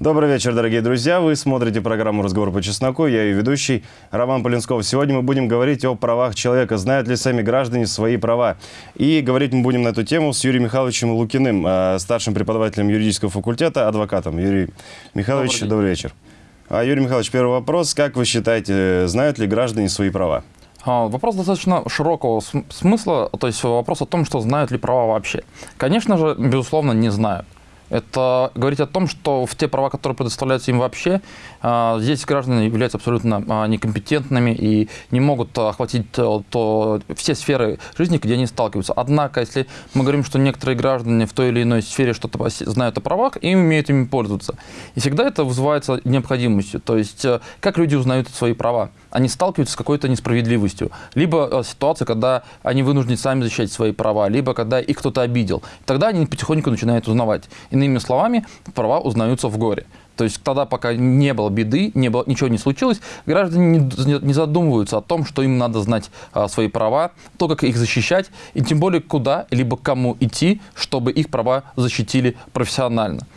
Добрый вечер, дорогие друзья. Вы смотрите программу «Разговор по чесноку». Я ее ведущий Роман Полинсков. Сегодня мы будем говорить о правах человека. Знают ли сами граждане свои права? И говорить мы будем на эту тему с Юрием Михайловичем Лукиным, э, старшим преподавателем юридического факультета, адвокатом. Юрий Михайлович, добрый, добрый вечер. А, Юрий Михайлович, первый вопрос. Как вы считаете, знают ли граждане свои права? А, вопрос достаточно широкого смысла, то есть вопрос о том, что знают ли права вообще. Конечно же, безусловно, не знают. Это говорить о том, что в те права, которые предоставляются им вообще, здесь граждане являются абсолютно а, некомпетентными и не могут охватить э, то, все сферы жизни, где они сталкиваются. Однако, если мы говорим, что некоторые граждане в той или иной сфере что-то знают о правах и умеют ими пользоваться, и всегда это вызывается необходимостью. То есть, э, как люди узнают свои права? Они сталкиваются с какой-то несправедливостью. Либо э, ситуация, когда они вынуждены сами защищать свои права, либо когда их кто-то обидел. Тогда они потихоньку начинают узнавать. Иными словами, права узнаются в горе. То есть тогда, пока не было беды, не было, ничего не случилось, граждане не, задумываются о том, что им надо знать а, свои права, то, как их защищать, и тем более куда, либо кому идти, чтобы их права защитили профессионально.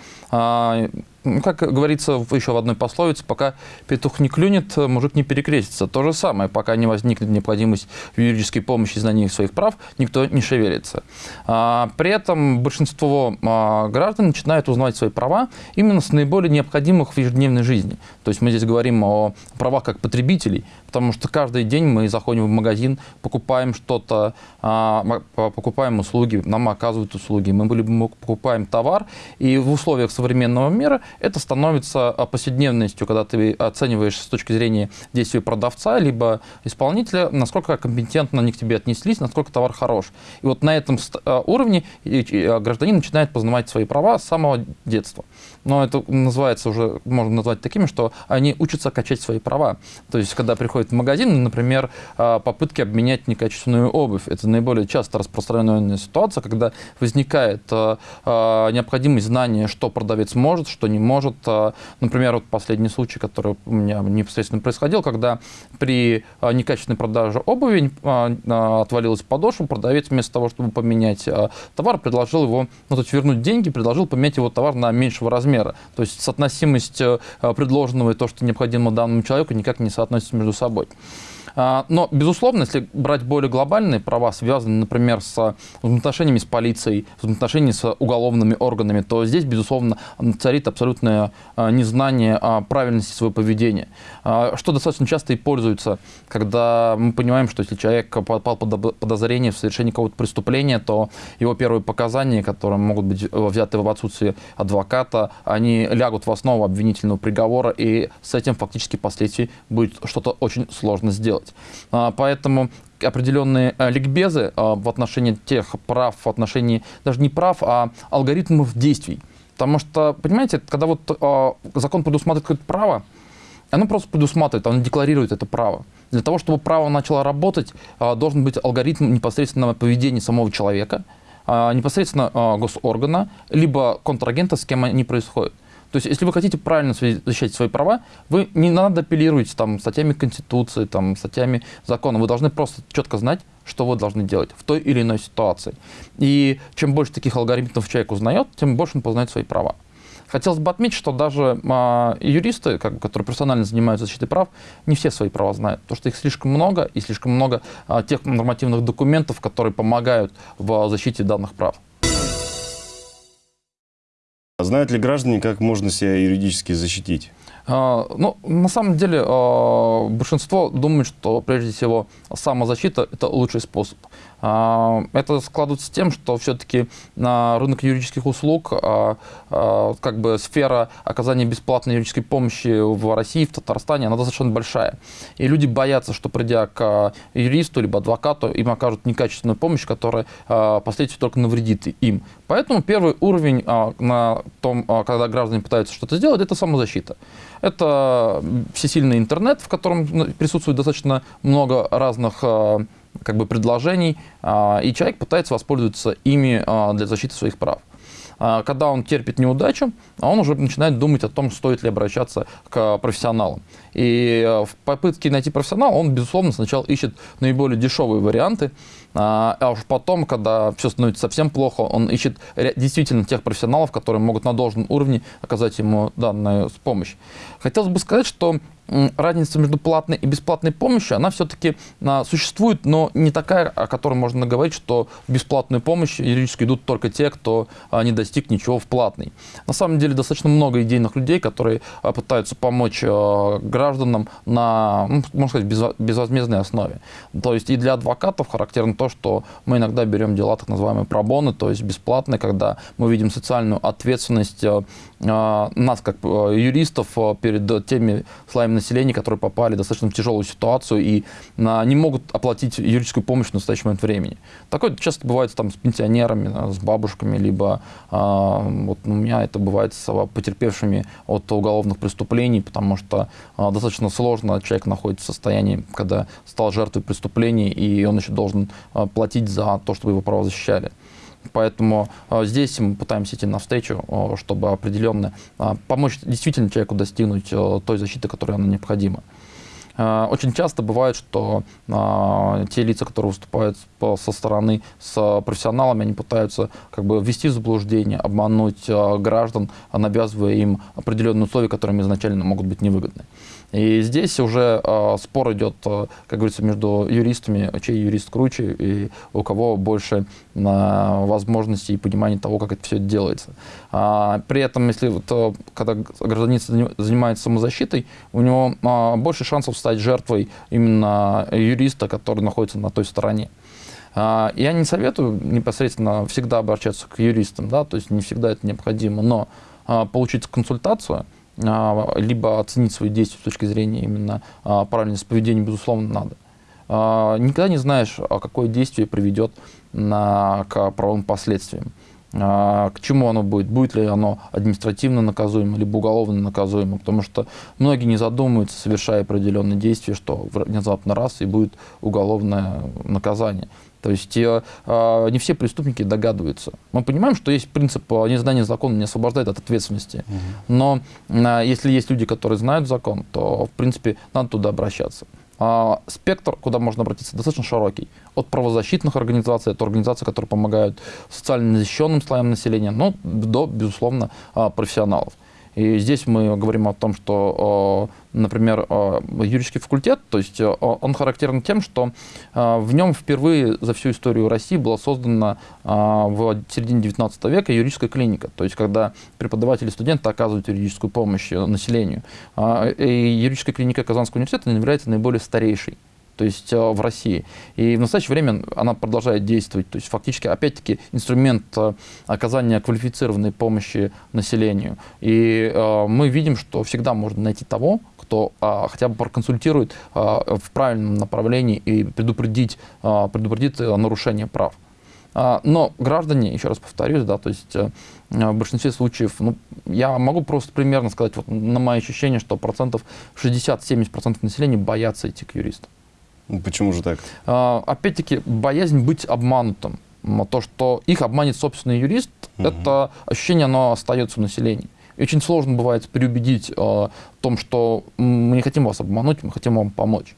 Ну, как говорится еще в одной пословице, пока петух не клюнет, мужик не перекрестится. То же самое, пока не возникнет необходимость в юридической помощи и знании своих прав, никто не шевелится. А, при этом большинство а, граждан начинают узнавать свои права именно с наиболее необходимых в ежедневной жизни. То есть мы здесь говорим о правах как потребителей, потому что каждый день мы заходим в магазин, покупаем что-то, а, покупаем услуги, нам оказывают услуги, мы покупаем товар, и в условиях современного мира это становится а, повседневностью, когда ты оцениваешь с точки зрения действия продавца либо исполнителя, насколько компетентно они к тебе отнеслись, насколько товар хорош. И вот на этом а, уровне а, гражданин начинает познавать свои права с самого детства. Но это называется уже, можно назвать такими, что они учатся качать свои права. То есть, когда приходят в магазин, например, попытки обменять некачественную обувь. Это наиболее часто распространенная ситуация, когда возникает необходимость знания, что продавец может, что не может. А, например, вот последний случай, который у меня непосредственно происходил, когда при а, некачественной продаже обуви а, отвалилась подошва, продавец вместо того, чтобы поменять товар, предложил его, ну, то есть вернуть деньги, предложил поменять его товар на меньшего размера. То есть соотносимость предложенного и то, что необходимо данному человеку, никак не соотносится между собой. А, но, безусловно, если брать более глобальные права, связанные, например, с взаимоотношениями с полицией, взаимоотношениями с уголовными органами, то здесь, безусловно, царит абсолютное а, незнание правильности своего поведения. А, что достаточно часто и пользуется, когда мы понимаем, что если человек попал под подозрение в совершении какого-то преступления, то его первые показания, которые могут быть взяты в отсутствие адвоката, они лягут в основу обвинительного приговора, и с этим фактически впоследствии будет что-то очень сложно сделать делать. А, поэтому определенные э, ликбезы а, в отношении тех прав, в отношении даже не прав, а алгоритмов действий. Потому что, понимаете, когда вот а, закон предусматривает какое-то право, оно просто предусматривает, оно декларирует это право. Для того, чтобы право начало работать, должен быть алгоритм непосредственного поведения самого человека, непосредственно госоргана, либо контрагента, с кем они происходят. То есть, если вы хотите правильно защищать свои права, вы не надо апеллировать там, статьями Конституции, там, статьями закона. Вы должны просто четко знать, что вы должны делать в той или иной ситуации. И чем больше таких алгоритмов человек узнает, тем больше он познает свои права. Хотелось бы отметить, что даже а, юристы, как, которые профессионально занимаются защитой прав, не все свои права знают, потому что их слишком много, и слишком много а, тех нормативных документов, которые помогают в защите данных прав. Знают ли граждане, как можно себя юридически защитить? А, ну, на самом деле, а, большинство думает, что прежде всего самозащита – это лучший способ. А, это складывается с тем, что все-таки на рынок юридических услуг как бы сфера оказания бесплатной юридической помощи в России, в Татарстане, она достаточно большая. И люди боятся, что придя к юристу либо адвокату, им окажут некачественную помощь, которая впоследствии только навредит им. Поэтому первый уровень на том, когда граждане пытаются что-то сделать, это самозащита. Это всесильный интернет, в котором ну, присутствует достаточно много разных а, как бы предложений, а, и человек пытается воспользоваться ими а, для защиты своих прав. А, когда он терпит неудачу, он уже начинает думать о том, стоит ли обращаться к профессионалам. И в попытке найти профессионала он, безусловно, сначала ищет наиболее дешевые варианты, а уж потом, когда все становится совсем плохо, он ищет действительно тех профессионалов, которые могут на должном уровне оказать ему данную помощь. Хотелось бы сказать, что разница между платной и бесплатной помощью, она все-таки а, существует, но не такая, о которой можно говорить, что в бесплатную помощь юридически идут только те, кто а, не достиг ничего в платной. На самом деле достаточно много идейных людей, которые а, пытаются помочь гражданам на, ну, можно сказать, безвозмездной основе. То есть и для адвокатов характерно то, что мы иногда берем дела так называемые пробоны, то есть бесплатные, когда мы видим социальную ответственность нас, как юристов, перед теми слоями населения, которые попали в достаточно тяжелую ситуацию и а, не могут оплатить юридическую помощь в настоящий момент времени. Такое часто бывает там, с пенсионерами, с бабушками, либо а, вот у меня это бывает с потерпевшими от уголовных преступлений, потому что а, достаточно сложно человек находится в состоянии, когда стал жертвой преступлений, и он еще должен платить за то, чтобы его права защищали. Поэтому э, здесь мы пытаемся идти навстречу, э, чтобы определенно э, помочь действительно человеку достигнуть той защиты, которая она необходима. Очень часто бывает, что те лица, которые выступают со стороны с профессионалами, они пытаются как бы ввести в заблуждение, обмануть граждан, навязывая им определенные условия, которые им изначально могут быть невыгодны. И здесь уже э, спор идет, э, как говорится, между юристами, чей юрист круче и у кого больше э, возможностей и понимания того, как это все делается. А, при этом, если вот, когда гражданин занимается самозащитой, у него э, больше шансов стать жертвой именно юриста, который находится на той стороне. А, я не советую непосредственно всегда обращаться к юристам, да, то есть не всегда это необходимо, но а, получить консультацию – а, либо оценить свои действия с точки зрения именно а, правильности поведения, безусловно, надо. А, никогда не знаешь, какое действие приведет на, к правовым последствиям. К чему оно будет? Будет ли оно административно наказуемо, либо уголовно наказуемо? Потому что многие не задумываются, совершая определенные действия, что внезапно раз и будет уголовное наказание. То есть э, э, не все преступники догадываются. Мы понимаем, что есть принцип э, незнания закона не освобождает от ответственности. Угу. Но э, если есть люди, которые знают закон, то, в принципе, надо туда обращаться. Э, спектр, куда можно обратиться, достаточно широкий. От правозащитных организаций, от организаций, которые помогают социально защищенным слоям населения, но до, безусловно, э, профессионалов. И здесь мы говорим о том, что, например, юридический факультет, то есть он характерен тем, что в нем впервые за всю историю России была создана в середине 19 века юридическая клиника, то есть когда преподаватели и студенты оказывают юридическую помощь населению. И юридическая клиника Казанского университета является наиболее старейшей то есть э, в России. И в настоящее время она продолжает действовать. То есть фактически, опять-таки, инструмент э, оказания квалифицированной помощи населению. И э, мы видим, что всегда можно найти того, кто а, хотя бы проконсультирует а, в правильном направлении и предупредить, а, предупредит нарушение прав. А, но граждане, еще раз повторюсь, да, то есть в большинстве случаев, ну, я могу просто примерно сказать, вот на мои ощущения, что процентов 60-70% населения боятся идти к юристу. Ну, почему же так? А, опять-таки, боязнь быть обманутым. То, что их обманет собственный юрист, угу. это ощущение, оно остается у населения. И очень сложно бывает переубедить э, в том, что мы не хотим вас обмануть, мы хотим вам помочь.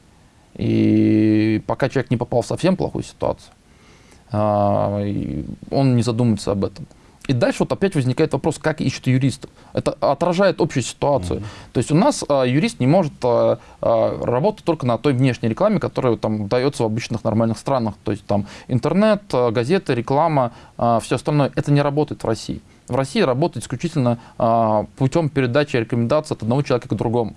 И пока человек не попал в совсем плохую ситуацию, э, он не задумывается об этом. И дальше вот опять возникает вопрос, как ищут юристов. Это отражает общую ситуацию. Mm-hmm. То есть у нас а, юрист не может а, а, работать только на той внешней рекламе, которая там дается в обычных нормальных странах. То есть там интернет, а, газеты, реклама, а, все остальное. Это не работает в России. В России работает исключительно а, путем передачи рекомендаций от одного человека к другому.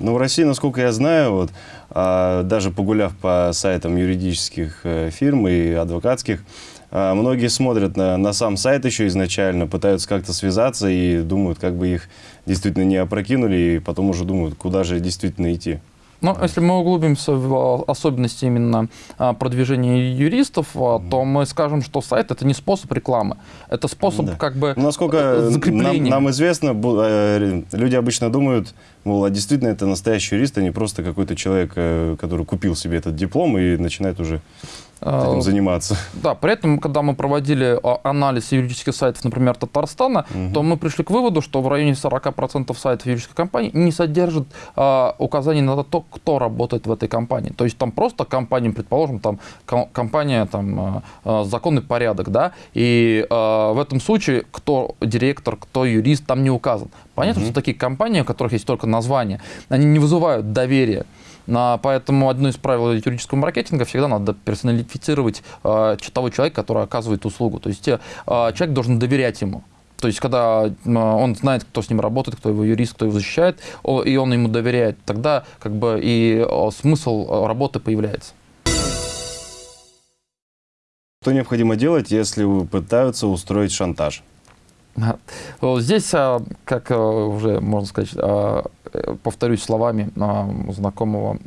Ну, в России, насколько я знаю, вот, а, даже погуляв по сайтам юридических э, фирм и адвокатских, многие смотрят на, на сам сайт еще изначально, пытаются как-то связаться и думают, как бы их действительно не опрокинули, и потом уже думают, куда же действительно идти. Ну, если мы углубимся в особенности именно а, продвижения юристов, то мы скажем, что сайт это не способ рекламы, это способ да. как бы Насколько нам, нам известно, э, люди обычно думают, мол, а действительно это настоящий юрист, а не просто какой-то человек, э, который купил себе этот диплом и начинает уже этим А, заниматься. Да, при этом, когда мы проводили а, анализ юридических сайтов, например, Татарстана, Мгм. то мы пришли к выводу, что в районе 40% сайтов юридической компании не содержат а, указаний на то, кто работает в этой компании. То есть там просто компания, предположим, там ко- компания там а, а, законный порядок, да, и а, в этом случае кто директор, кто юрист, там не указан. Понятно, Мгм. что такие компании, у которых есть только название, они не вызывают доверия. Поэтому одно из правил юридического маркетинга всегда надо персонифицировать э, ч- того человека, который оказывает услугу. То есть э, человек должен доверять ему. То есть, когда он знает, кто с ним работает, кто его юрист, кто его защищает, и он ему доверяет, тогда как бы и смысл э, работы появляется. Что необходимо делать, если пытаются устроить шантаж? Здесь, а, как а, уже можно сказать, а, повторюсь словами знакомого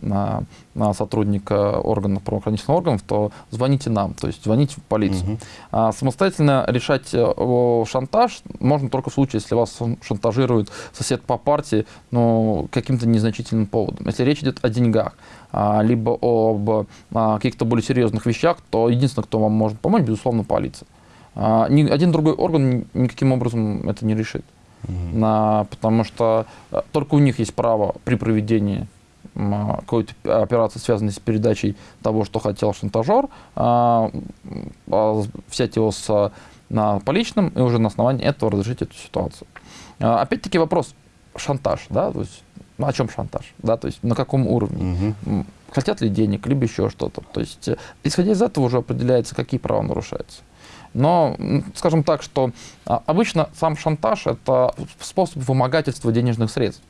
сотрудника органов правоохранительных органов, то звоните нам, то есть звоните в полицию. А самостоятельно решать э, шантаж можно только в случае, если вас шантажирует сосед по партии, но каким-то незначительным поводом. Если речь идет о деньгах, либо об каких-то более серьезных вещах, то единственное, кто вам может помочь, безусловно, полиция. А, ни один другой орган ни- никаким образом это не решит. Мгм. На- потому что э, только у них есть право при проведении какой-то операции, связанной с передачей того, что хотел шантажер, а, а, взять его с на поличным и уже на основании этого разрешить эту ситуацию. А, Опять-таки вопрос шантаж, да, то есть ну, о чем шантаж, да, то есть на каком уровне. М, хотят ли денег, либо еще что-то. То есть, э, исходя из этого уже определяется, какие права нарушаются. Но, скажем так, что а, обычно сам шантаж – это способ вымогательства денежных средств,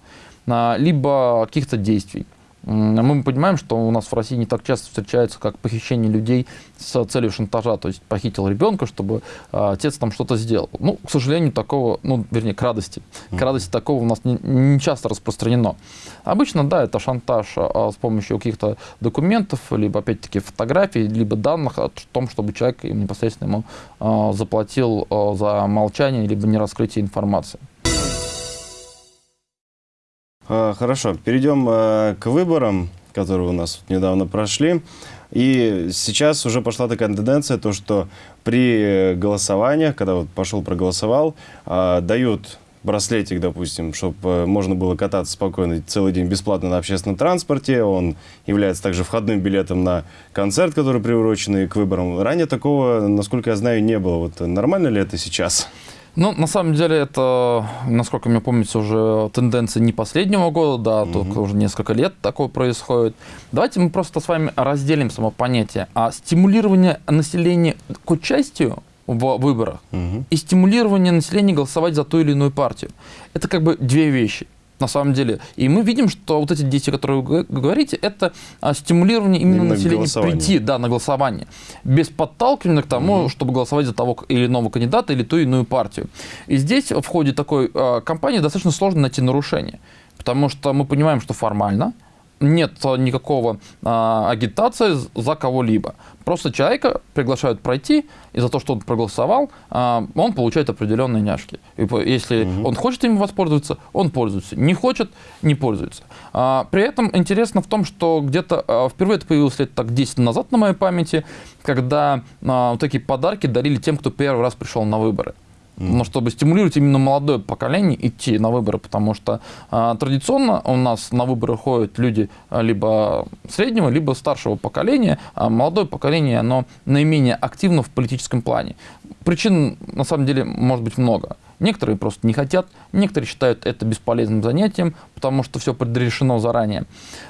либо каких-то действий. М, Мы понимаем, что у нас в России не так часто встречается, как похищение людей с целью шантажа, то есть похитил ребенка, чтобы а, отец там что-то сделал. Ну, к сожалению, такого, ну, вернее, к радости. К радости такого у нас не, не часто распространено. Обычно, да, это шантаж а, с помощью каких-то документов, либо, опять-таки, фотографий, либо данных о том, чтобы человек им непосредственно ему а, заплатил а, за молчание, либо нераскрытие информации. А, Хорошо, перейдем э, к выборам, которые у нас недавно прошли. И сейчас уже пошла такая тенденция, то, что при голосованиях, когда вот пошел проголосовал, а, дают браслетик, допустим, чтобы можно было кататься спокойно целый день бесплатно на общественном транспорте. Он является также входным билетом на концерт, который приуроченный к выборам. Ранее такого, насколько я знаю, не было. Вот нормально ли это сейчас? Ну, на самом деле, это, насколько мне помнится, уже тенденция не последнего года, да, Мгм. только уже несколько лет такое происходит. Давайте мы просто с вами разделим само понятие. А стимулирование населения к участию в выборах Мгм. и стимулирование населения голосовать за ту или иную партию. Это как бы две вещи. На самом деле. И мы видим, что вот эти действия, которые вы говорите, это а, стимулирование именно, Именно населения прийти да, на голосование. Без подталкивания к тому, чтобы голосовать за того или иного кандидата или ту или иную партию. И здесь в ходе такой а, кампании достаточно сложно найти нарушения. Потому что мы понимаем, что формально нет никакого а, агитации за кого-либо. Просто человека приглашают пройти, и за то, что он проголосовал, а, он получает определенные няшки. И если Мгм. он хочет ими воспользоваться, он пользуется. Не хочет, не пользуется. А, при этом интересно в том, что где-то а, впервые это появилось лет так 10 назад на моей памяти, когда а, вот такие подарки дарили тем, кто первый раз пришел на выборы. Но чтобы стимулировать именно молодое поколение идти на выборы, потому что а, традиционно у нас на выборы ходят люди а, либо среднего, либо старшего поколения, а молодое поколение, оно наименее активно в политическом плане. Причин, на самом деле, может быть много. Некоторые просто не хотят, некоторые считают это бесполезным занятием, потому что все предрешено заранее.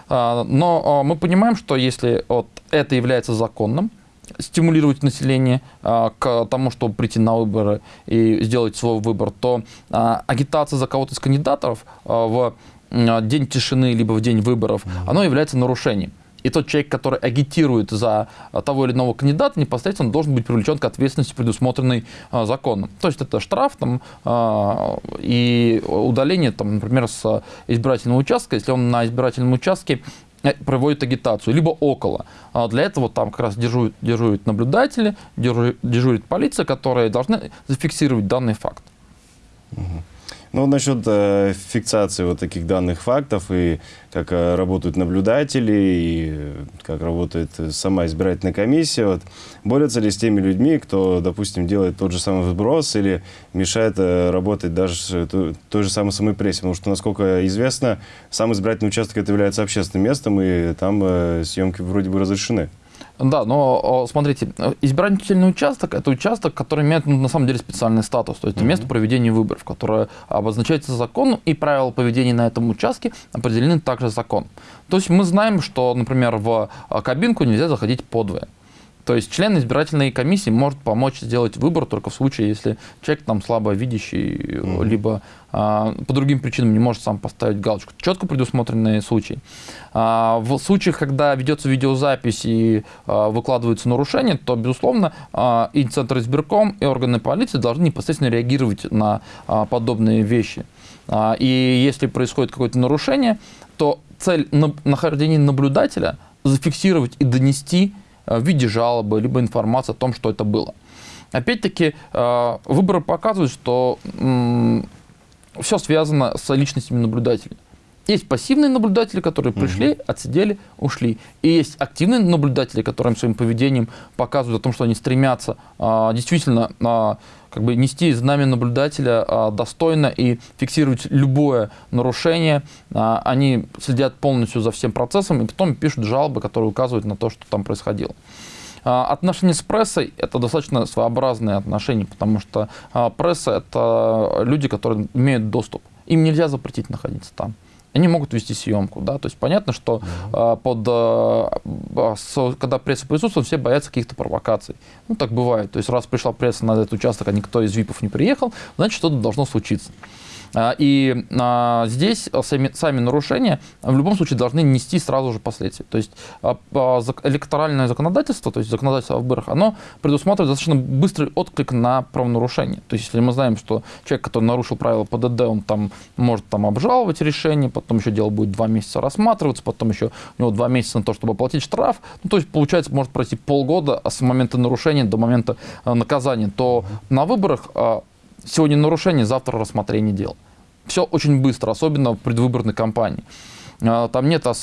А, Но мы понимаем, что если вот это является законным, стимулировать население а, к тому, чтобы прийти на выборы и сделать свой выбор, то а, агитация за кого-то из кандидатов а, в м, день тишины либо в день выборов, оно является нарушением. И тот человек, который агитирует за а, того или иного кандидата, непосредственно должен быть привлечен к ответственности, предусмотренной а, законом. То есть это штраф там, а, и удаление, там, например, с избирательного участка, если он на избирательном участке проводит агитацию, либо около. А Для этого там как раз дежурят, дежурят наблюдатели, дежурит, полиция, которые должны зафиксировать данный факт. Ну, насчет э, фиксации вот таких данных фактов и как э, работают наблюдатели, и э, как работает сама избирательная комиссия, вот, борются ли с теми людьми, кто, допустим, делает тот же самый вброс или мешает э, работать даже той, той же самой самой прессе? Потому что, насколько известно, сам избирательный участок это является общественным местом, и там э, съемки вроде бы разрешены. Да, но смотрите, избирательный участок – это участок, который имеет ну, на самом деле специальный статус, то есть mm -hmm. место проведения выборов, которое обозначается законом, и правила поведения на этом участке определены также законом. То есть мы знаем, что, например, в а, кабинку нельзя заходить подвое. То есть член избирательной комиссии может помочь сделать выбор только в случае, если человек там слабо видящий, mm. либо а, по другим причинам не может сам поставить галочку. Четко предусмотренные случаи. А, в случаях, когда ведется видеозапись и а, выкладываются нарушения, то, безусловно, а, и Центр избирком, и органы полиции должны непосредственно реагировать на а, подобные вещи. А, и если происходит какое-то нарушение, то цель на, нахождения наблюдателя зафиксировать и донести в виде жалобы, либо информации о том, что это было. Опять-таки, э, выборы показывают, что все связано с личностями наблюдателей. Есть пассивные наблюдатели, которые пришли, угу. отсидели, ушли. И есть активные наблюдатели, которые своим поведением показывают о том, что они стремятся а, действительно а, как бы нести знамя наблюдателя а, достойно и фиксировать любое нарушение. А, они следят полностью за всем процессом и потом пишут жалобы, которые указывают на то, что там происходило. А, отношения с прессой – это достаточно своеобразные отношения, потому что пресса – это люди, которые имеют доступ. Им нельзя запретить находиться там они могут вести съемку, да, то есть понятно, что э, под, э, с, когда пресса присутствует, все боятся каких-то провокаций. Ну, так бывает, то есть раз пришла пресса на этот участок, а никто из ВИПов не приехал, значит, что-то должно случиться. А, и а, здесь сами, сами нарушения в любом случае должны нести сразу же последствия. То есть а, электоральное законодательство, то есть законодательство о выборах, оно предусматривает достаточно быстрый отклик на правонарушение. То есть если мы знаем, что человек, который нарушил правила ПДД, он там может там обжаловать решение, потом еще дело будет два месяца рассматриваться, потом еще у него два месяца на то, чтобы оплатить штраф. Ну, то есть получается может пройти полгода с момента нарушения до момента наказания. То на выборах Сегодня нарушение, завтра рассмотрение дел. Все очень быстро, особенно в предвыборной кампании. А, там нет а,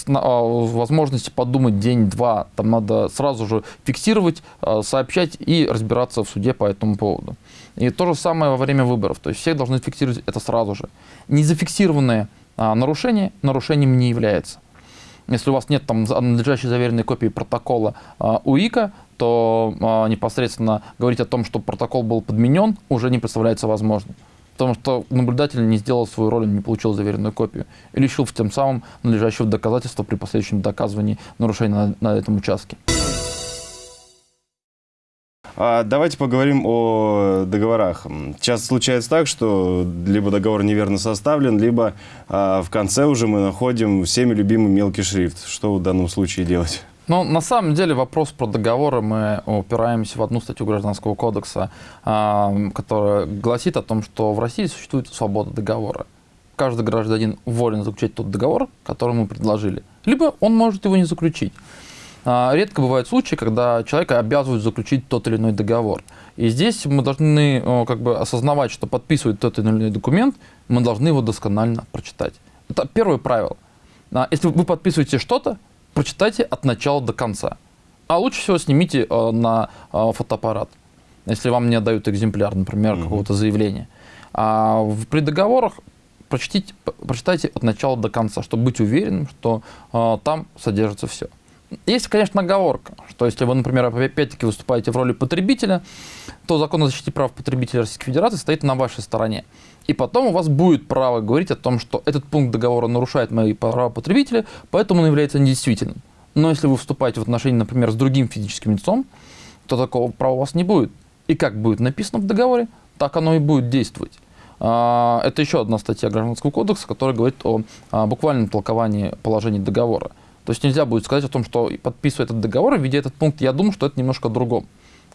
возможности подумать день-два. Там надо сразу же фиксировать, а, сообщать и разбираться в суде по этому поводу. И то же самое во время выборов. То есть все должны фиксировать это сразу же. Незафиксированное нарушение нарушением не является. Если у вас нет там надлежащей заверенной копии протокола УИКа, то а, непосредственно говорить о том, что протокол был подменен, уже не представляется возможным. Потому что наблюдатель не сделал свою роль, не получил заверенную копию. И лишил тем самым надлежащего доказательства при последующем доказывании нарушения на, на этом участке. А давайте поговорим о договорах. Часто случается так, что либо договор неверно составлен, либо а, в конце уже мы находим всеми любимый мелкий шрифт. Что в данном случае делать? Ну, на самом деле вопрос про договоры мы упираемся в одну статью Гражданского кодекса, а, которая гласит о том, что в России существует свобода договора. Каждый гражданин волен заключить тот договор, который ему предложили. Либо он может его не заключить. А, редко бывают случаи, когда человека обязывают заключить тот или иной договор. И здесь мы должны как бы осознавать, что подписывать тот или иной документ, мы должны его досконально прочитать. Это первое правило. А, если вы подписываете что-то, прочитайте от начала до конца. А лучше всего снимите э, на э, фотоаппарат, если вам не отдают экземпляр, например, -hmm. какого-то заявления. А в, при договорах прочтите, прочитайте от начала до конца, чтобы быть уверенным, что э, там содержится все. Есть, конечно, оговорка, что если вы, например, опять-таки выступаете в роли потребителя, то закон о защите прав потребителя Российской Федерации стоит на вашей стороне. И потом у вас будет право говорить о том, что этот пункт договора нарушает мои права потребителя, поэтому он является недействительным. Но если вы вступаете в отношения, например, с другим физическим лицом, то такого права у вас не будет. И как будет написано в договоре, так оно и будет действовать. А, это еще одна статья Гражданского кодекса, которая говорит о буквальном толковании положений договора. То есть нельзя будет сказать о том, что подписывая этот договор, введя этот пункт, я думаю, что это немножко о другом.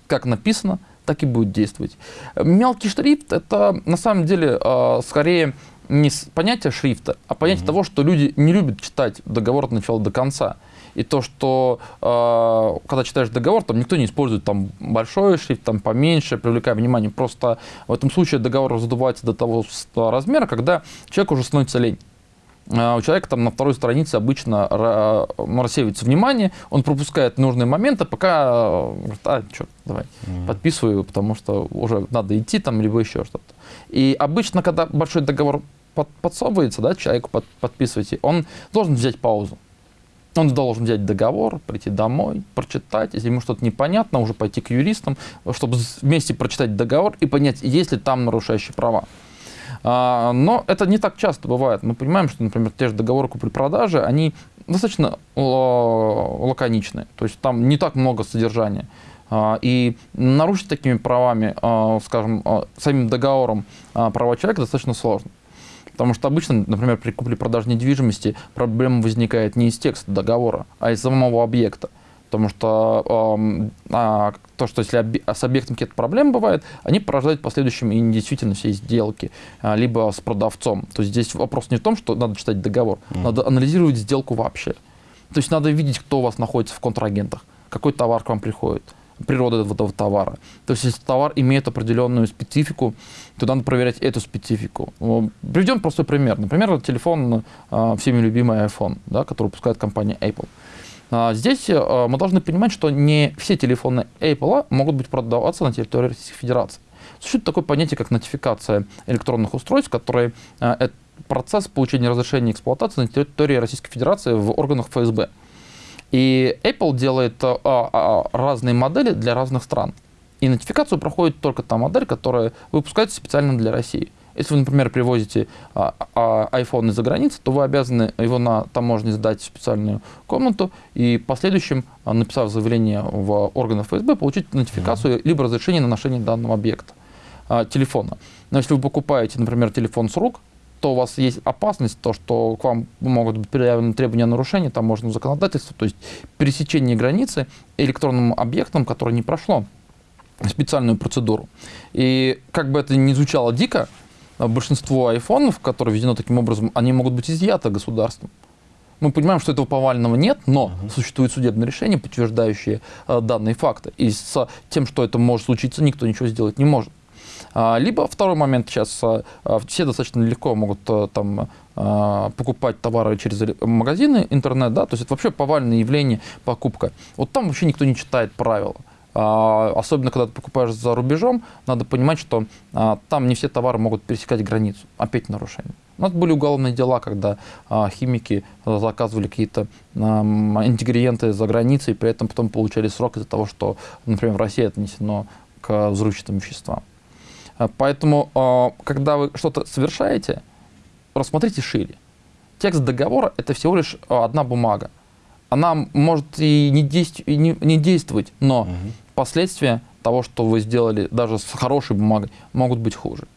Как написано, так и будет действовать. Мелкий шрифт – это на самом деле а, скорее не с понятия шрифта, а понятие того, что люди не любят читать договор от начала до конца. И то, что э, когда читаешь договор, там никто не использует там большой шрифт, там поменьше, привлекая внимание. Просто в этом случае договор раздувается до того размера, когда человек уже становится лень. А у человека там на второй странице обычно рассеивается внимание, он пропускает нужные моменты, пока а, черт, давай, mm-hmm. подписываю, потому что уже надо идти там, либо еще что-то. И обычно, когда большой договор под, подсовывается, да, человеку под, подписываете, он должен взять паузу. Он должен взять договор, прийти домой, прочитать. Если ему что-то непонятно, уже пойти к юристам, чтобы вместе прочитать договор и понять, есть ли там нарушающие права. А, но это не так часто бывает. Мы понимаем, что, например, те же договоры купли-продажи, они достаточно лаконичные. То есть там не так много содержания. А, и нарушить такими правами, а, скажем, самим договором права человека достаточно сложно. Потому что обычно, например, при купле-продаже недвижимости проблема возникает не из текста договора, а из самого объекта. Потому что а, то, что если оби- с объектом какие-то проблемы бывают, они порождают в последующем и недействительно все сделки, а, либо с продавцом. То есть здесь вопрос не в том, что надо читать договор, mm. надо анализировать сделку вообще. То есть надо видеть, кто у вас находится в контрагентах, какой товар к вам приходит, природа этого товара. То есть если товар имеет определенную специфику, то надо проверять эту специфику. Приведем простой пример. Например, телефон, э, всеми любимый iPhone, да, который выпускает компания Apple. А, здесь э, мы должны понимать, что не все телефоны Apple могут быть продаваться на территории Российской Федерации. Существует такое понятие, как нотификация электронных устройств, который э, это процесс получения разрешения эксплуатации на территории Российской Федерации в органах ФСБ. И Apple делает а, а, разные модели для разных стран. И нотификацию проходит только та модель, которая выпускается специально для России. Если вы, например, привозите а, а, iPhone из-за границы, то вы обязаны его на таможне сдать в специальную комнату и в последующем, а, написав заявление в органы ФСБ, получить нотификацию mm-hmm. либо разрешение на ношение данного объекта, а, телефона. Но если вы покупаете, например, телефон с рук, то у вас есть опасность, то, что к вам могут быть предъявлены требования о нарушении таможенного законодательства, то есть пересечение границы электронным объектом, которое не прошло специальную процедуру. И как бы это ни звучало дико, большинство айфонов, которые введены таким образом, они могут быть изъяты государством. Мы понимаем, что этого повального нет, но uh-huh. существует судебное решение, подтверждающее э, данные факты. И с тем, что это может случиться, никто ничего сделать не может. А, либо второй момент сейчас, а, все достаточно легко могут а, там а, покупать товары через магазины, интернет, да, то есть это вообще повальное явление покупка. Вот там вообще никто не читает правила. А, особенно, когда ты покупаешь за рубежом, надо понимать, что а, там не все товары могут пересекать границу. Опять нарушение. У нас были уголовные дела, когда а, химики заказывали какие-то ингредиенты за границей, и при этом потом получали срок из-за того, что, например, в России отнесено к взрывчатым веществам. Поэтому, когда вы что-то совершаете, рассмотрите шире. Текст договора – это всего лишь одна бумага она может и не, действовать, но. Последствия того, что вы сделали даже с хорошей бумагой, могут быть хуже.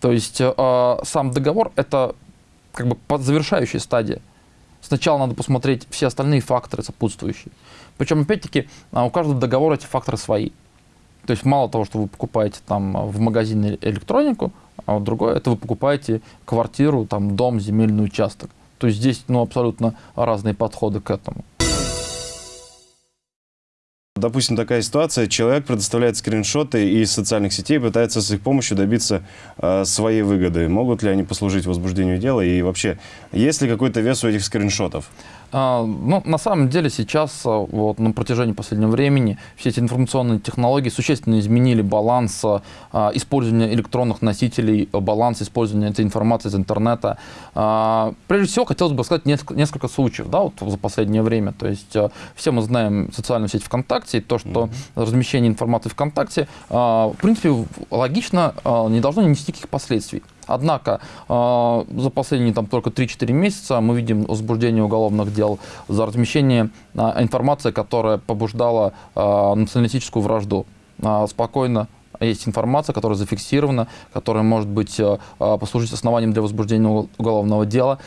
То есть э, сам договор это как бы завершающая стадия. Сначала надо посмотреть все остальные факторы сопутствующие. Причем, опять-таки, у каждого договора эти факторы свои. То есть мало того, что вы покупаете там в магазине электронику, а вот другое, это вы покупаете квартиру, там, дом, земельный участок. То есть здесь ну, абсолютно разные подходы к этому. Допустим, такая ситуация, человек предоставляет скриншоты из социальных сетей, пытается с их помощью добиться э, своей выгоды. Могут ли они послужить возбуждению дела и вообще, есть ли какой-то вес у этих скриншотов? А, ну, на самом деле сейчас, а, вот, на протяжении последнего времени, все эти информационные технологии существенно изменили баланс а, использования электронных носителей, баланс использования этой информации из интернета. Прежде всего, хотелось бы сказать несколько, несколько случаев да, вот, за последнее время. То есть все мы знаем социальную сеть ВКонтакте, и то, что mm-hmm. размещение информации ВКонтакте, в принципе, логично, не должно нести никаких последствий. Однако э, за последние там, только 3-4 месяца мы видим возбуждение уголовных дел за размещение э, информации, которая побуждала э, националистическую вражду. Спокойно есть информация, которая зафиксирована, которая может быть послужить основанием для возбуждения уголовного дела.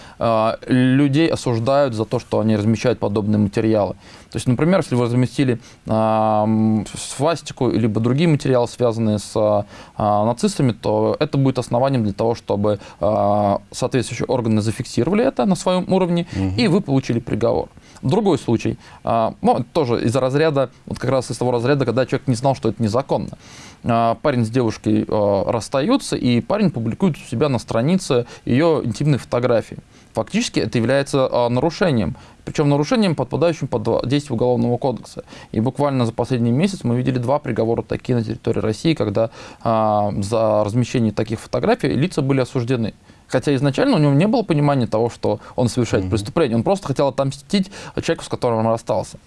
Людей осуждают за то, что они размещают подобные материалы. То есть, например, если вы разместили свастику либо другие материалы, связанные с нацистами, то это будет основанием для того, чтобы соответствующие органы зафиксировали это на своем уровне, угу. и вы получили приговор. Другой случай, ну, тоже из разряда, вот как раз из того разряда, когда человек не знал, что это незаконно. А, парень с девушкой а, расстаются, и парень публикует у себя на странице ее интимные фотографии. Фактически это является нарушением, причем нарушением, подпадающим под действие Уголовного кодекса. И буквально за последний месяц мы видели два приговора такие на территории России, когда за размещение таких фотографий лица были осуждены. Хотя изначально у него не было понимания того, что он совершает mm-hmm. преступление. Он просто хотел отомстить человеку, с которым он расстался.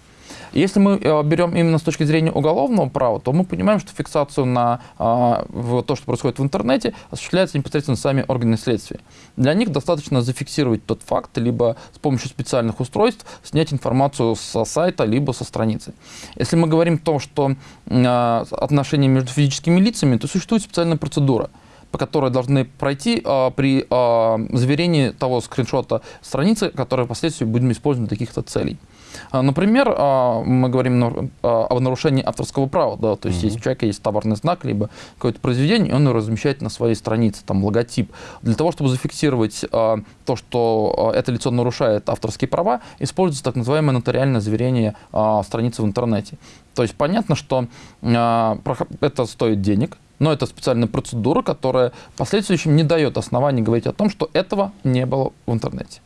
Если мы э, берем именно с точки зрения уголовного права, то мы понимаем, что фиксацию на в то, что происходит в интернете, осуществляется непосредственно сами органы следствия. Для них достаточно зафиксировать тот факт, либо с помощью специальных устройств снять информацию со сайта, либо со страницы. Если мы говорим о том, что э, отношения между физическими лицами, то существует специальная процедура – по которой должны пройти а, при а, заверении того скриншота страницы, которые впоследствии будем использовать для каких-то целей. А, например, а, мы говорим а, о нарушении авторского права, да, то есть mm -hmm. если у человека есть товарный знак, либо какое-то произведение, он его размещает на своей странице, там логотип. Для того, чтобы зафиксировать то, что это лицо нарушает авторские права, используется так называемое нотариальное заверение страницы в интернете. То есть понятно, что это стоит денег, но это специальная процедура, которая в последующем не дает оснований говорить о том, что этого не было в интернете.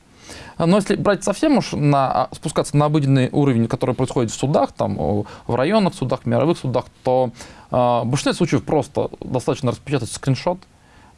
Но если брать совсем уж на, а, спускаться на обыденный уровень, который происходит в судах, там, в районных судах, в мировых судах, то э, в большинстве случаев просто достаточно распечатать скриншот,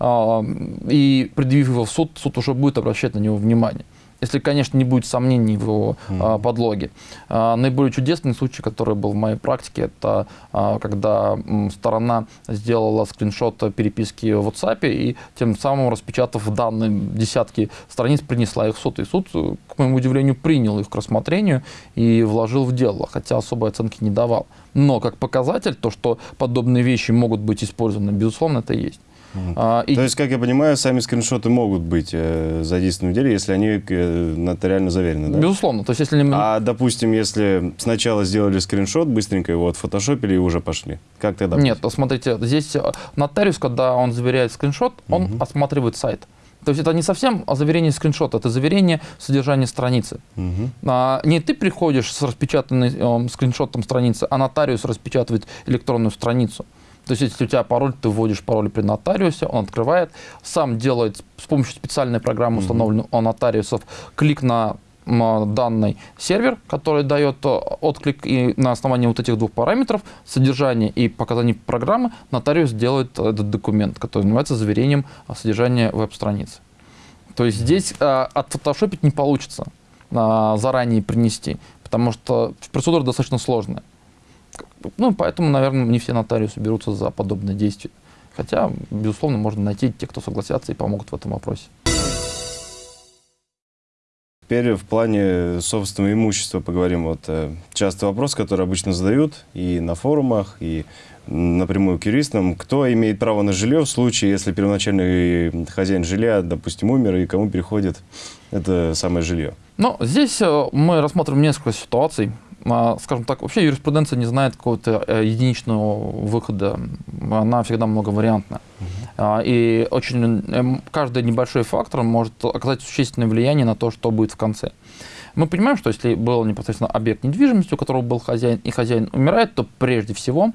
э, и предъявив его в суд, суд уже будет обращать на него внимание если, конечно, не будет сомнений в его mm-hmm. подлоге. А, наиболее чудесный случай, который был в моей практике, это а, когда сторона сделала скриншот переписки в WhatsApp и тем самым, распечатав данные десятки страниц, принесла их в суд. И суд, к моему удивлению, принял их к рассмотрению и вложил в дело, хотя особой оценки не давал. Но как показатель, то, что подобные вещи могут быть использованы, безусловно, это есть. А, и... То есть, как я понимаю, сами скриншоты могут быть э, задействованы в деле, если они э, нотариально заверены, да? Безусловно. То есть, если... А, допустим, если сначала сделали скриншот, быстренько его отфотошопили и уже пошли, как тогда? Нет, быть? смотрите, здесь э, нотариус, когда он заверяет скриншот, он угу. осматривает сайт. То есть это не совсем заверение скриншота, это заверение содержания страницы. Угу. А, не ты приходишь с распечатанным э, скриншотом страницы, а нотариус распечатывает электронную страницу. То есть, если у тебя пароль, ты вводишь пароль при нотариусе, он открывает, сам делает с помощью специальной программы, установленной у нотариусов, клик на данный сервер, который дает э, отклик, и на основании вот этих двух параметров, содержания и показаний программы, нотариус делает этот документ, который называется заверением содержания веб-страницы. То есть здесь а, отфотошопить не получится, а, заранее принести, потому что процедура достаточно сложная. Ну, поэтому, наверное, не все нотариусы берутся за подобные действия. Хотя, безусловно, можно найти тех, кто согласятся и помогут в этом вопросе. Теперь в плане собственного имущества поговорим. Вот э, частый вопрос, который обычно задают и на форумах, и напрямую к юристам. Кто имеет право на жилье в случае, если первоначальный хозяин жилья, допустим, умер, и кому переходит это самое жилье? Ну, здесь э, мы рассмотрим несколько ситуаций. А, скажем так, вообще юриспруденция не знает какого-то э, единичного выхода, она всегда многовариантна. Uh-huh. И очень, эм, каждый небольшой фактор может оказать существенное влияние на то, что будет в конце. Мы понимаем, что если был непосредственно объект недвижимости, у которого был хозяин, и хозяин умирает, то прежде всего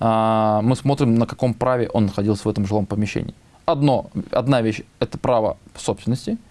а, мы смотрим, на каком праве он находился в этом жилом помещении. Одно, одна вещь – это право собственности –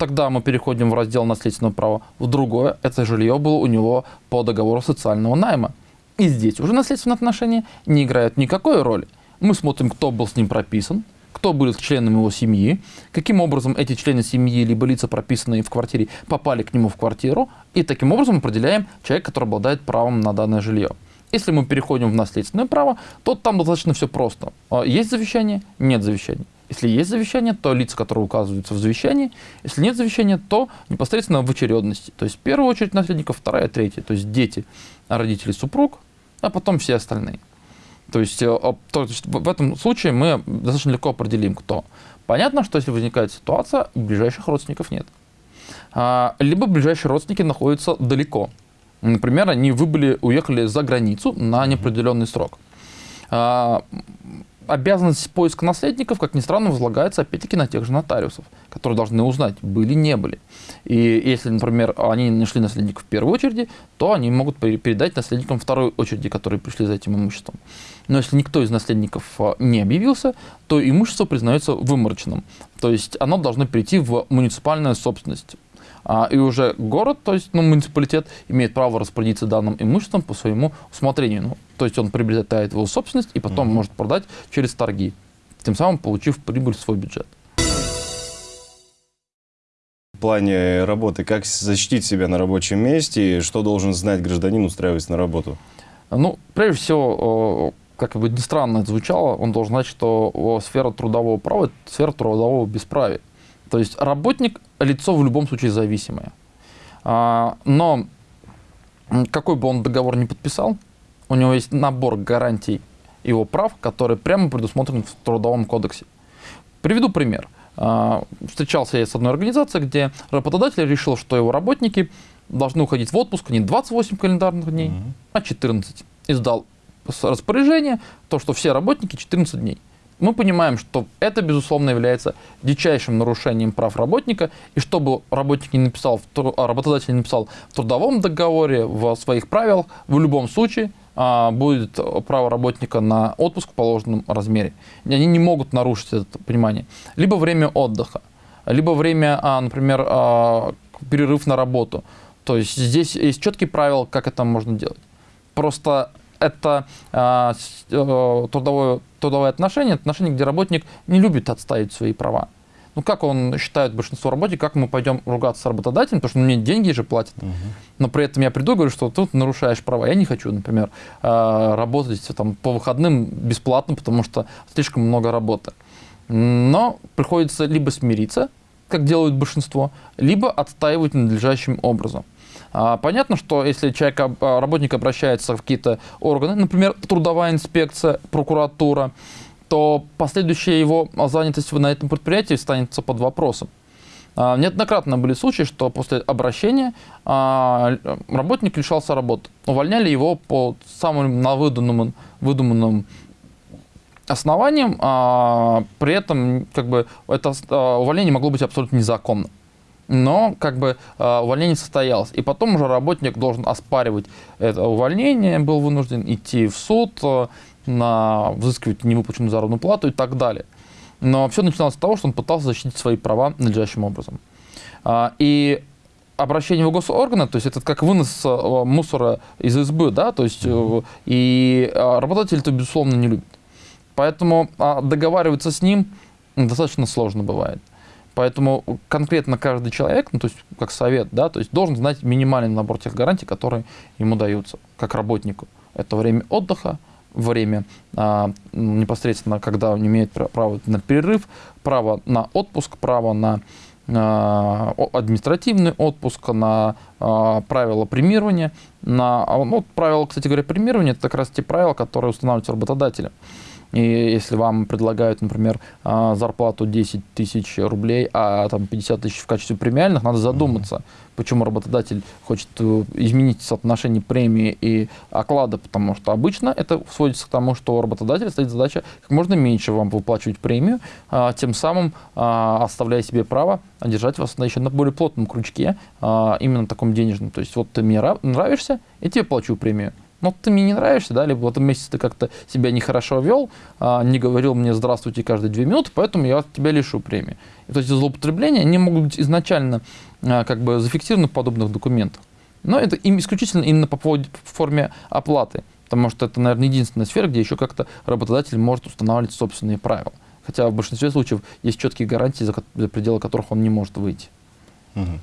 Тогда мы переходим в раздел наследственного права. В другое, это жилье было у него по договору социального найма. И здесь уже наследственные отношения не играют никакой роли. Мы смотрим, кто был с ним прописан, кто был членом его семьи, каким образом эти члены семьи либо лица, прописанные в квартире, попали к нему в квартиру, и таким образом определяем человека, который обладает правом на данное жилье. Если мы переходим в наследственное право, то там достаточно все просто. А, есть завещание, нет завещания. Если есть завещание, то лица, которые указываются в завещании. Если нет завещания, то непосредственно в очередности. То есть в первую очередь наследников, вторая, третья. То есть дети, родители, супруг, а потом все остальные. То есть, то есть в этом случае мы достаточно легко определим, кто. Понятно, что если возникает ситуация, ближайших родственников нет. А, либо ближайшие родственники находятся далеко. Например, они выбыли, уехали за границу на неопределенный срок. Обязанность поиска наследников, как ни странно, возлагается опять-таки на тех же нотариусов, которые должны узнать, были, не были. И если, например, они нашли наследников в первой очереди, то они могут передать наследникам второй очереди, которые пришли за этим имуществом. Но если никто из наследников а, не объявился, то имущество признается выморочным. То есть оно должно перейти в муниципальную собственность. А, и уже город, то есть ну, муниципалитет, имеет право распорядиться данным имуществом по своему усмотрению. Ну, то есть он приобретает его собственность и потом угу. может продать через торги, тем самым получив прибыль в свой бюджет. В плане работы, как защитить себя на рабочем месте, и что должен знать гражданин, устраиваясь на работу? Ну, прежде всего, как бы ни странно это звучало, он должен знать, что сфера трудового права – это сфера трудового бесправия. То есть работник – лицо в любом случае зависимое. А, но какой бы он договор не подписал, у него есть набор гарантий его прав, которые прямо предусмотрены в Трудовом кодексе. Приведу пример. А, встречался я с одной организацией, где работодатель решил, что его работники должны уходить в отпуск не 28 календарных дней, mm-hmm. а 14. Издал распоряжение, то, что все работники 14 дней мы понимаем, что это, безусловно, является дичайшим нарушением прав работника, и чтобы работник не написал, а работодатель не написал в трудовом договоре, в своих правилах, в любом случае а, будет право работника на отпуск в положенном размере. Они не могут нарушить это понимание. Либо время отдыха, либо время, а, например, перерыв на работу. То есть здесь есть четкие правила, как это можно делать. Просто это э, трудовое, трудовое отношение, отношение, где работник не любит отставить свои права. Ну, как он считает большинство работников, как мы пойдем ругаться с работодателем, потому что мне деньги же платят. Угу. Но при этом я приду и говорю, что тут нарушаешь права. Я не хочу, например, работать там, по выходным бесплатно, потому что слишком много работы. Но приходится либо смириться, как делают большинство, либо отстаивать надлежащим образом. А, понятно, что если человек, а, работник обращается в какие-то органы, например, трудовая инспекция, прокуратура, то последующая его занятость на этом предприятии станется под вопросом. А, неоднократно были случаи, что после обращения работник лишался работы. Увольняли его по самым на выдуманным, основаниям, при этом как бы, это увольнение могло быть абсолютно незаконным но как бы а, увольнение состоялось. И потом уже работник должен оспаривать это увольнение, был вынужден идти в суд, а, на, взыскивать невыплаченную заработную плату и так далее. Но все начиналось с того, что он пытался защитить свои права надлежащим образом. А, и обращение в госорганы, то есть это как вынос мусора из избы, да, то есть э, и работодатель это, безусловно, не любит. Поэтому договариваться с ним достаточно сложно бывает. Поэтому конкретно каждый человек, ну, то есть как совет, да, то есть должен знать минимальный набор тех гарантий, которые ему даются как работнику. Это время отдыха, время а, непосредственно, когда он имеет право на перерыв, право на отпуск, право на а, административный отпуск, на а, правила премирования. На, а, ну, правила, кстати говоря, премирования – это как раз те правила, которые устанавливаются работодателем. И если вам предлагают, например, а, зарплату 10 тысяч рублей, а там 50 тысяч в качестве премиальных, надо задуматься, почему работодатель хочет э, изменить соотношение премии и оклада, потому что обычно это сводится к тому, что у работодателя стоит задача как можно меньше вам выплачивать премию, а, тем самым а, оставляя себе право держать вас на еще на более плотном крючке, именно таком денежном. То есть вот ты мне нравишься, я тебе плачу премию ну, ты мне не нравишься, да, либо в этом месяце ты как-то себя нехорошо вел, а, не говорил мне «здравствуйте» каждые две минуты, поэтому я тебя лишу премии. И, то есть злоупотребления, они могут быть изначально а, как бы зафиксированы в подобных документах. Но это им исключительно именно по поводу, в форме оплаты, потому что это, наверное, единственная сфера, где еще как-то работодатель может устанавливать собственные правила. Хотя в большинстве случаев есть четкие гарантии, за, за пределы которых он не может выйти. Угу.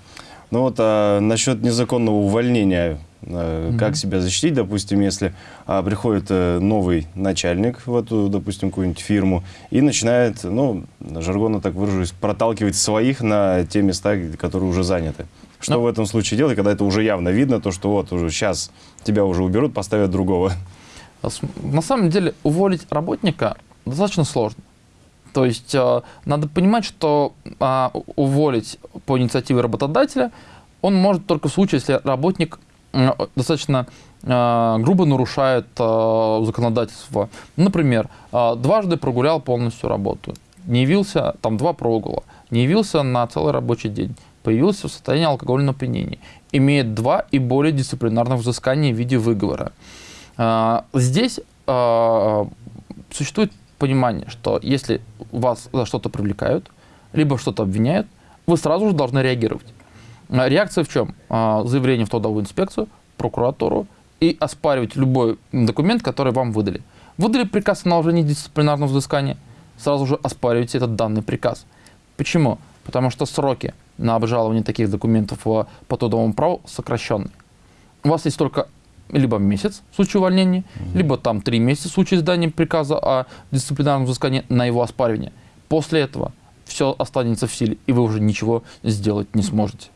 Ну вот а, насчет незаконного увольнения Mm-hmm. Как себя защитить, допустим, если а, приходит а, новый начальник в эту, допустим, какую-нибудь фирму и начинает, ну, жаргонно так выражусь, проталкивать своих на те места, которые уже заняты. Что Но... Ну. в этом случае делать, когда это уже явно видно, то, что вот уже сейчас тебя уже уберут, поставят другого? На самом деле уволить работника достаточно сложно. То есть э, надо понимать, что э, уволить по инициативе работодателя он может только в случае, если работник э, достаточно э, грубо нарушает э, законодательство. Например, э, дважды прогулял полностью работу, не явился, там два прогула, не явился на целый рабочий день, появился в состоянии алкогольного опьянения, имеет два и более дисциплинарных взысканий в виде выговора. Здесь существует понимание, что если вас за что-то привлекают, либо что-то обвиняют, вы сразу же должны реагировать. А, реакция в чем? А, заявление в трудовую инспекцию, прокуратуру и оспаривать любой документ, который вам выдали. Выдали приказ о наложении дисциплинарного взыскания, сразу же оспаривайте этот данный приказ. Почему? Потому что сроки на обжалование таких документов по трудовому праву сокращенные. У вас есть только либо месяц в случае увольнения, угу. либо там три месяца в случае издания приказа о дисциплинарном взыскании на его оспаривание. После этого все останется в силе, и вы уже ничего сделать не сможете.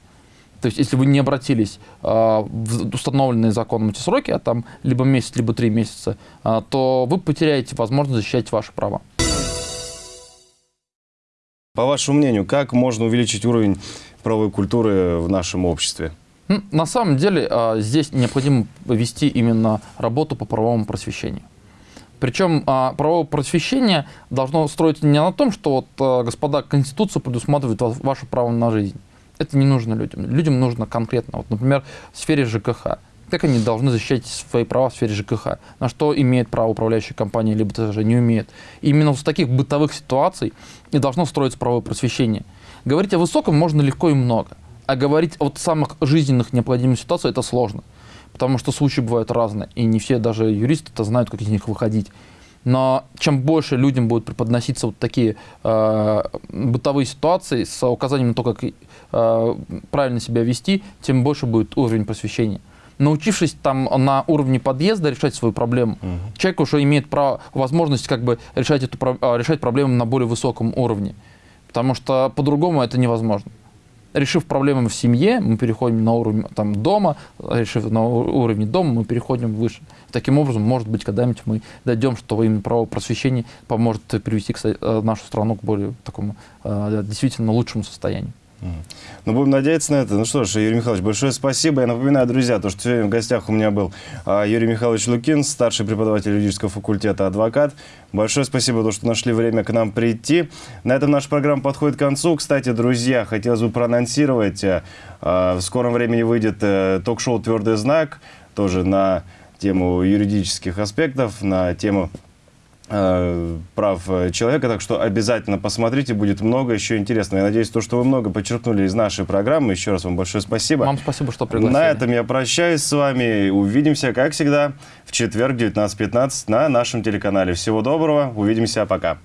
То есть, если вы не обратились э, в установленные законом эти сроки, а там либо месяц, либо три месяца, э, то вы потеряете возможность защищать ваши права. По вашему мнению, как можно увеличить уровень правовой культуры в нашем обществе? На самом деле а, здесь необходимо вести именно работу по правовому просвещению. Причем а, правовое просвещение должно строиться не на том, что вот, а, господа, Конституция предусматривает ваше право на жизнь. Это не нужно людям. Людям нужно конкретно. Вот, например, в сфере ЖКХ. Как они должны защищать свои права в сфере ЖКХ? На что имеет право управляющая компания, либо даже не умеет? И именно с таких бытовых ситуаций и должно строиться правовое просвещение. Говорить о высоком можно легко и много. А говорить о самых жизненных необходимых ситуациях это сложно. Потому что случаи бывают разные, и не все даже юристы-то знают, как из них выходить. Но чем больше людям будут преподноситься вот такие э, бытовые ситуации с указанием на то, как э, правильно себя вести, тем больше будет уровень просвещения. Научившись там на уровне подъезда решать свою проблему, угу. человек уже имеет право, возможность как бы решать, эту, а, решать проблему на более высоком уровне. Потому что по-другому это невозможно решив проблемы в семье, мы переходим на уровень там, дома, решив на уровне дома, мы переходим выше. Таким образом, может быть, когда-нибудь мы дойдем, что именно право просвещения поможет привести кстати, э, нашу страну к более такому э, действительно лучшему состоянию. Ну, будем надеяться на это. Ну что ж, Юрий Михайлович, большое спасибо. Я напоминаю, друзья, то, что сегодня в гостях у меня был а, Юрий Михайлович Лукин, старший преподаватель юридического факультета, адвокат. Большое спасибо, то, что нашли время к нам прийти. На этом наша программа подходит к концу. Кстати, друзья, хотелось бы проанонсировать, а, а, в скором времени выйдет а, ток-шоу «Твердый знак», тоже на тему юридических аспектов, на тему Э, прав э, человека, так что обязательно посмотрите, будет много еще интересного. Я надеюсь, то, что вы много подчеркнули из нашей программы. Еще раз вам большое спасибо. Вам спасибо, что пригласили. На этом я прощаюсь с вами. Увидимся, как всегда, в четверг 19.15 на нашем телеканале. Всего доброго, увидимся, пока.